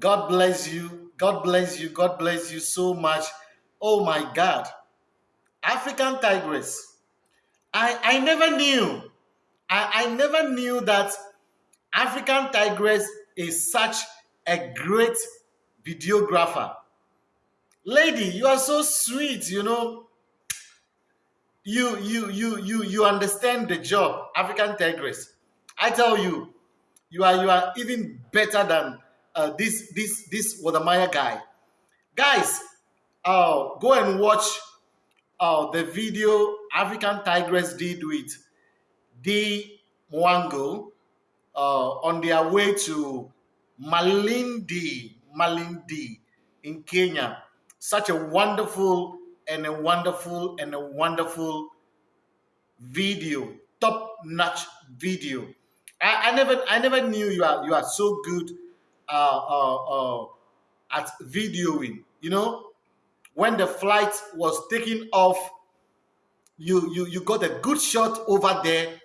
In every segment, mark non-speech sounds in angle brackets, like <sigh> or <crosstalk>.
God bless you. God bless you. God bless you so much. Oh my God. African tigress. I, I never knew. I, I never knew that African tigress is such a great videographer. Lady, you are so sweet, you know. You you you you you understand the job, African tigress. I tell you, you are you are even better than uh, this this this Wode Maya guy. Guys, uh, go and watch uh, the video African Tigress did with the Mwango uh, on their way to Malindi, Malindi in Kenya. Such a wonderful and a wonderful and a wonderful video, top-notch video. I, I, never I never knew you are you are so good uh, uh, uh, at videoing. You know, when the flight was taking off, you you you got a good shot over there,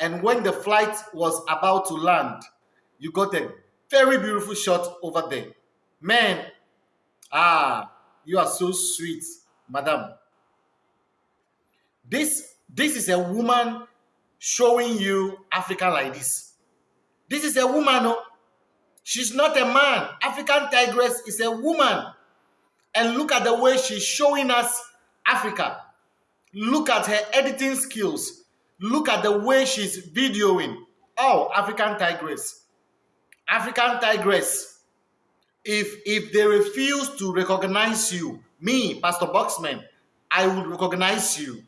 and when the flight was about to land, you got a very beautiful shot over there. Man, ah, you are so sweet, madam. This this is a woman showing you Africa like this. This is a woman, oh. She's not a man. African tigress is a woman. And look at the way she's showing us Africa. Look at her editing skills. Look at the way she's videoing. Oh, African tigress. African tigress. If if they refuse to recognize you, me, Pastor Boxman, I will recognize you.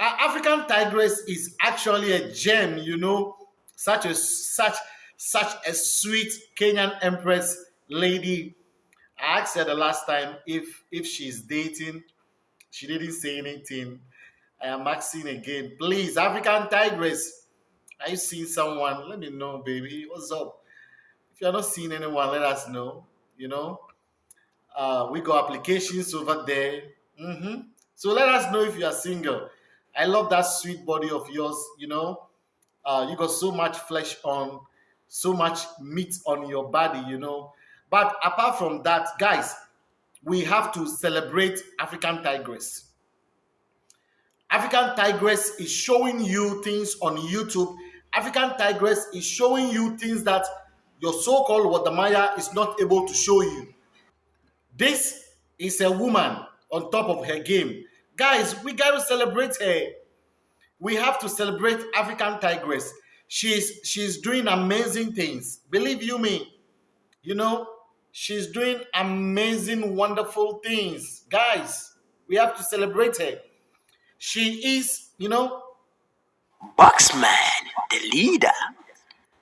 Uh, African tigress is actually a gem, you know, such a such such a sweet Kenyan empress lady. I asked her the last time if if she's dating. She didn't say anything. I am asking again. Please, African tigress, are you seeing someone? Let me know, baby. What's up? If you're not seeing anyone, let us know. You know, uh, we got applications over there. Mm-hmm. So let us know if you are single. I love that sweet body of yours. You know, uh, you got so much flesh on so much meat on your body, you know. But apart from that, guys, we have to celebrate African Tigress. African Tigress is showing you things on YouTube. African Tigress is showing you things that your so-called Wode Maya is not able to show you. This is a woman on top of her game. Guys, we got to celebrate her. We have to celebrate African Tigress she's she's doing amazing things. Believe you me you know she's doing amazing wonderful things. Guys we have to celebrate her. She is you know boxman the leader.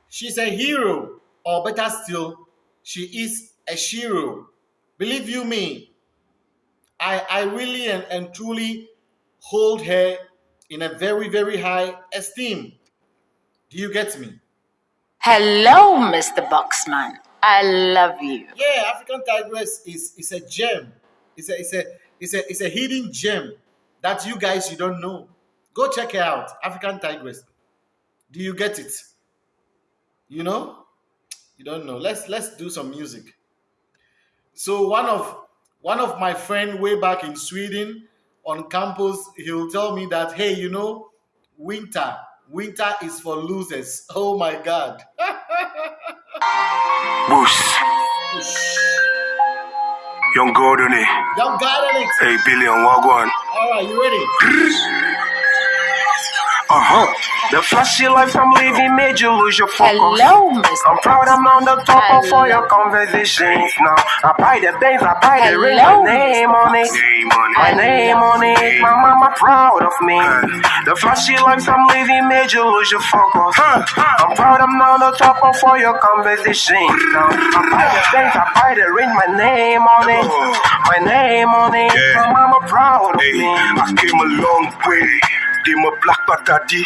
she's a hero or better still she is a hero believe you me i i really and, and truly hold her in a very very high esteem do you get me? Hello, Mr. Boxman. I love you. Yeah, African Tigress is is a gem. It's a it's a it's a it's a hidden gem that you guys you don't know. Go check it out, African Tigress. Do you get it? You know? You don't know. Let's let's do some music. So one of one of my friend way back in Sweden on campus, he'll tell me that hey, you know, winter Winter is for losers. Oh my God. <laughs> Boost. Young Gordon. Young Gordon. Hey, Billy on Wagwan. All right, you ready? Uh-huh. The flashy life I'm living made you lose your focus. Hello, Mr. I'm proud I'm on the top Hello. of all your conversations now. I buy the bands, I buy the ring, my name on it. My name on it, my mama proud of me. The flashy life I'm living made you lose your focus. I'm proud I'm on the top of all your conversations now. I buy the bands, I buy the ring, my name on it. My name on it, my mama proud of me. I came a long way. Di me black patadi.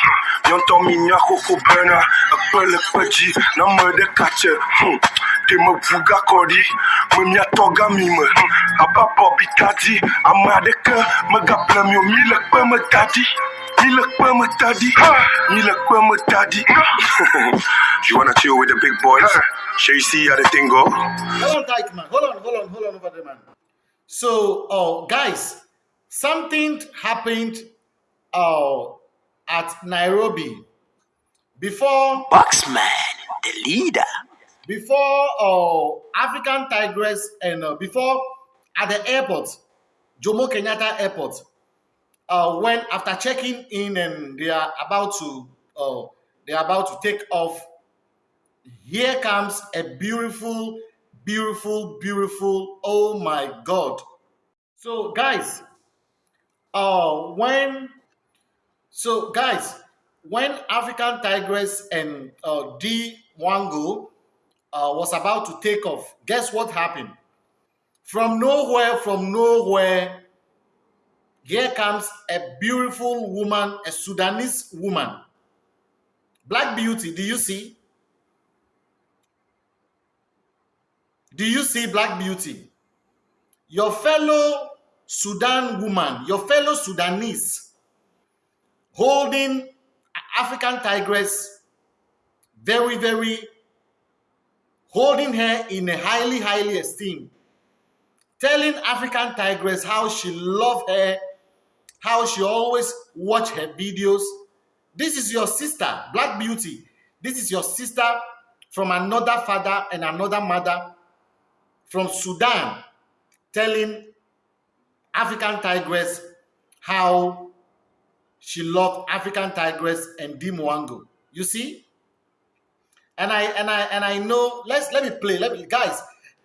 Yon to mi nya koko burner Akpele kweji Na me de kache. Di me vuga kodi. Me mia toga mi me Aba bobi kadi Ama de ke Me gaple mi o mi le kwe me gadi Nilakwa mutadi. Nilakwa mutadi. You wanna chill with the big boys? Shall you see how the thing go? Hold on tight, man. Hold on, hold on, hold on over there, man. So, uh, guys, something happened uh, at Nairobi before Boxman, the leader. before uh, African Tigress and uh, before at the airport, Jomo Kenyatta Airport, uh, when after checking in and they are about to uh, they are about to take off, here comes a beautiful, beautiful, beautiful. Oh my God! So guys, uh, when so guys, when African Tigress and uh, D Wango uh, was about to take off, guess what happened? From nowhere, from nowhere, here comes a beautiful woman, a Sudanese woman. Black beauty, do you see? Do you see black beauty? Your fellow Sudan woman, your fellow Sudanese, holding African tigress, very, very, holding her in a highly, highly esteem, telling African tigress how she love her, how she always watch her videos. This is your sister, Black Beauty. This is your sister from another father and another mother from Sudan, telling African tigress how she loved African tigress and Dimwango. You see? And I and I and I know. Let's let me play. Let me guys.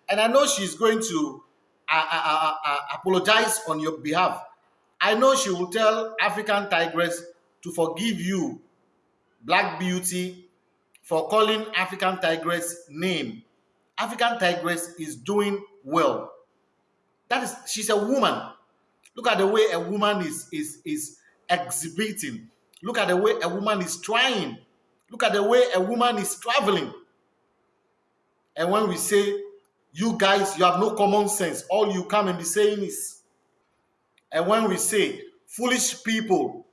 And I know she's going to uh, uh, uh, uh, apologize on your behalf. I know she will tell African tigress to forgive you, Black Beauty, for calling African tigress name. African tigress is doing well. That is, she's a woman. Look at the way a woman is is is exhibiting. Look at the way a woman is trying. Look at the way a woman is traveling. And when we say, you guys, you have no common sense, all you come and be saying is, and when we say, foolish people,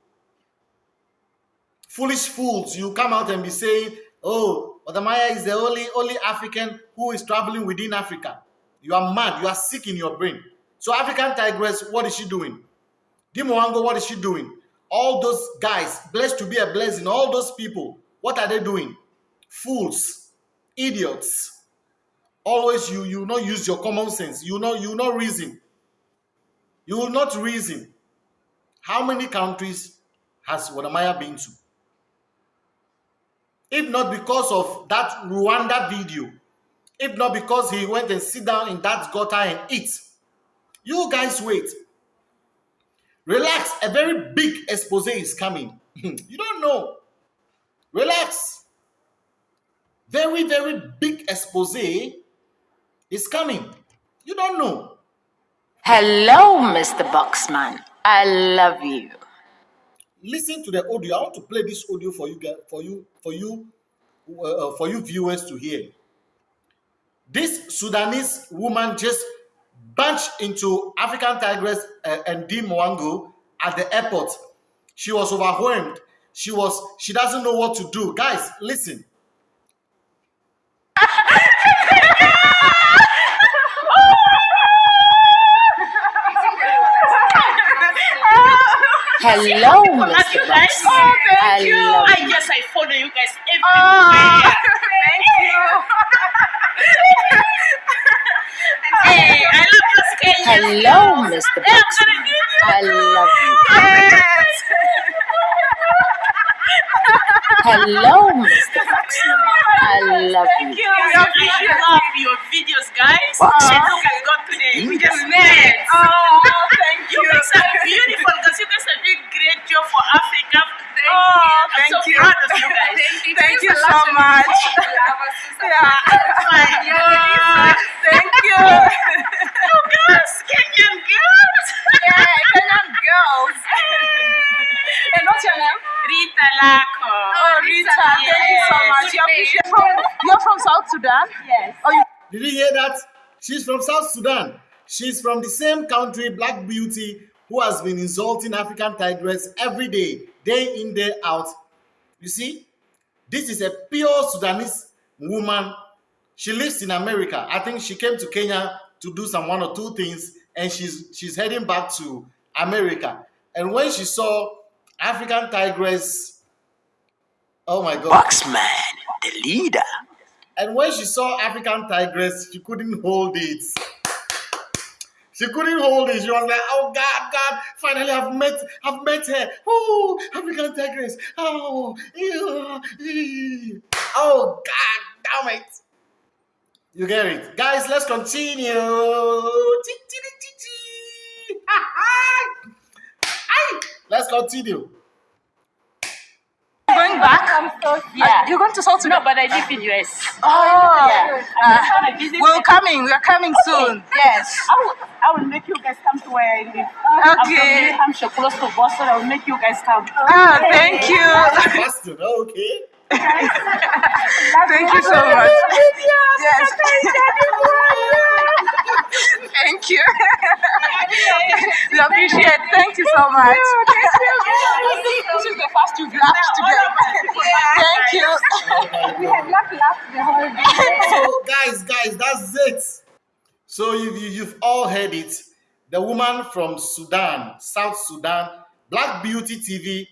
foolish fools, you come out and be saying, oh, Wode Maya is the only, only African who is traveling within Africa. You are mad, you are sick in your brain. So African Tigress, what is she doing? Dimowango, what is she doing? All those guys, blessed to be a blessing, all those people, what are they doing? Fools, idiots. Always you you not use your common sense. You know you not reason. You will not reason. How many countries has Wode Maya been to? If not because of that Rwanda video, if not because he went and sit down in that gutter and eat, you guys wait. Relax, a very big expose is coming. you don't know. Relax. Very, very big expose is coming. You don't know. Hello, Mr. Boxman. I love you. Listen to the audio. I want to play this audio for you for you, for you, uh, for you viewers to hear. This Sudanese woman just bunched into African Tigress uh, and D Mwango at the airport. She was overwhelmed. She was. She doesn't know what to do. Guys, listen. Hello, Mr. you guys. Oh, I thank you. I guess I follow you guys everywhere. Thank <laughs> you. hey, I love this Kenya. Hello, Mr. Hey, I'm gonna give you. I love you. Hello, Mr. Boxman. I love Thank you. We appreciate love your videos, guys. Boxman. And look at God today. We just met. Oh, thank You you. guys are <laughs> beautiful because you guys are doing great job for Africa. Oh, thank so you. proud of you <laughs> guys. Thank you. Thank you so much. <laughs> Yeah. My God. Thank you. <laughs> You girls, Kenyan girls. Yeah, Kenyan girls. and what's your name? Rita Lako. Oh, oh Rita. Thank you so much. You're from, you're from South Sudan? Yes. Oh, you Did you hear that? She's from South Sudan. She's from the same country, Black Beauty, who has been insulting African Tigress every day. Day in, day out. You see, this is a pure Sudanese woman. She lives in America. I think she came to Kenya to do some one or two things, and she's she's heading back to America. And when she saw African Tigress, oh my God! Boxman, the leader. And when she saw African Tigress, she couldn't hold it. She couldn't hold it. She was like, "Oh God, God! Finally, I've met, I've met her. Oh, African Tigress. Oh, ew. oh God, damn it! You get it, guys? Let's continue. <laughs> Let's continue. Going back? Yeah. You're going to South Sudan? No, but I live in US. Oh, Yeah. Uh, we're coming. We're coming soon. Yes. I will, I will make you guys come to where I live. Okay. I'm from New Hampshire, close to Boston. I will make you guys come. Ah, thank you. Boston, okay. Thank you so much. Yes. Thank you. we appreciate it. Thank you so much. <laughs> This is the first you've laughed together. Thank you. <laughs> We had not laughed the whole day. so guys guys that's it so you, you, you've all heard it the woman from sudan south sudan black beauty tv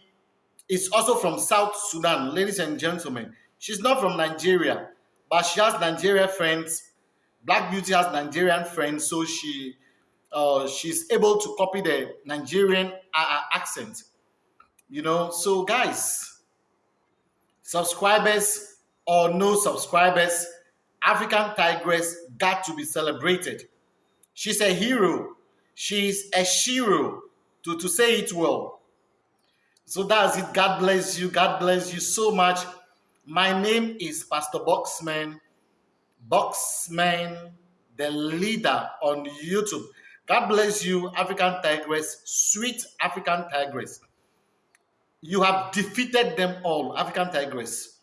is also from south sudan ladies and gentlemen she's not from nigeria but she has nigerian friends black beauty has nigerian friends so she uh, she's able to copy the nigerian uh, uh, accent you know so guys subscribers or no subscribers, African Tigress got to be celebrated. She's a hero. She's a shiro, to, to say it well. So that's it. God bless you. God bless you so much. My name is Pastor Boxman. Boxman, the leader on YouTube. God bless you, African Tigress, sweet African Tigress. You have defeated them all, African Tigress.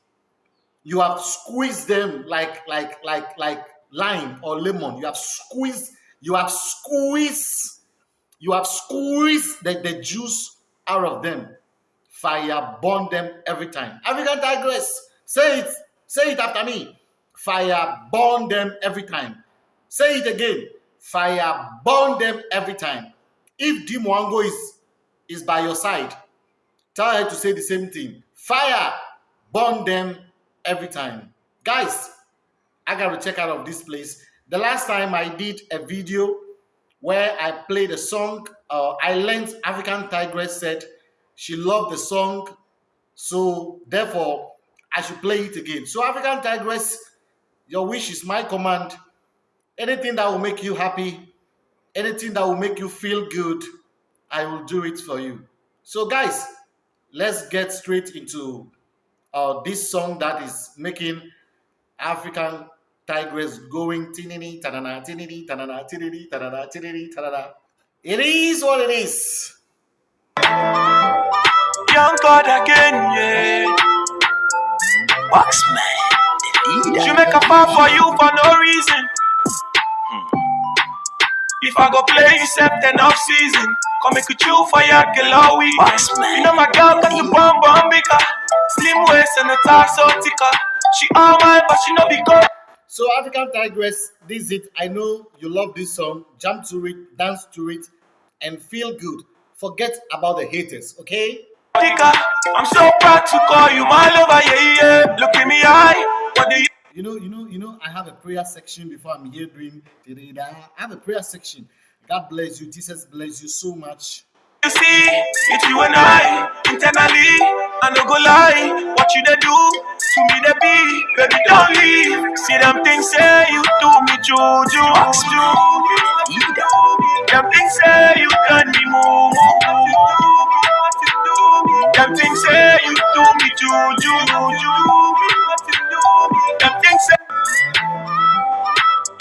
You have squeezed them like like like like lime or lemon. You have squeezed you have squeezed you have squeezed the, the juice out of them. Fire burn them every time. African tigress say it say it after me fire burn them every time. Say it again. Fire burn them every time. If dimwango is is by your side tell her to say the same thing. Fire burn them every time. Guys i gotta check out of this place. The last time i did a video where i played a song uh, i learned african tigress said she loved the song. So therefore i should play it again. So african tigress your wish is my command anything that will make you happy anything that will make you feel good i will do it for you so guys let's get straight into uh, this song that is making African Tigress going tinini tanana tinini tanana tinini tanana tinini tanana. It is what it is. Young God again, yeah. She make a fall for you for no reason. Hmm. If I go play you then off season, come make you chill for your girl all week. Boxman. You know my girl got the bomb bomb bigger. Slim waist and the top so thicker. She all mine, but she no be good. So African Tigress, this is it. I know you love this song. Jump to it, dance to it, and feel good. Forget about the haters, okay? I'm so proud to call you my lover, yeah, yeah. Look in me eye. You know, you know, you know, I have a prayer section before I'm here doing. I have a prayer section. God bless you. Jesus bless you so much. You see, it's you and I internally. I no go lie, what you they do to me they be, baby don't leave. See them things say you do me juju. Leader. Them things say you turn me moo Them things say you do me juju,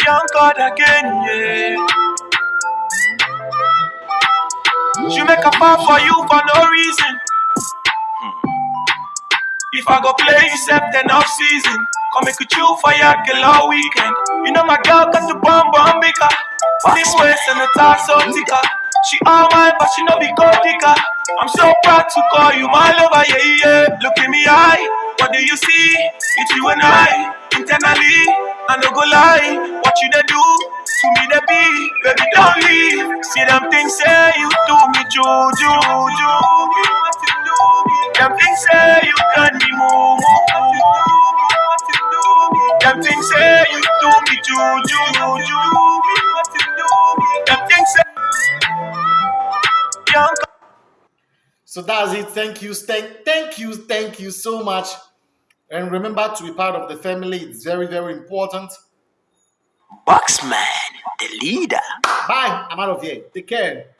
young God again, yeah. She make a fall for you for no reason. If I go play you then off season, come make you chill for your girl all weekend. You know my girl got the bomb bomb bigger. Slim waist and the so thicker. She all mine, but she no be gold digger. I'm so proud to call you my lover, yeah, yeah. Look in me eye, what do you see? It's you and I, internally. I no go lie, what you do to me be, baby don't leave. See them things say you do me juju. Them things say you. Them things say you do me juju. Them things say. So that's it. Thank you. Thank, thank you. Thank you so much. And remember to be part of the family. It's very, very important. Boxman, the leader. Bye. I'm out of here. Take care.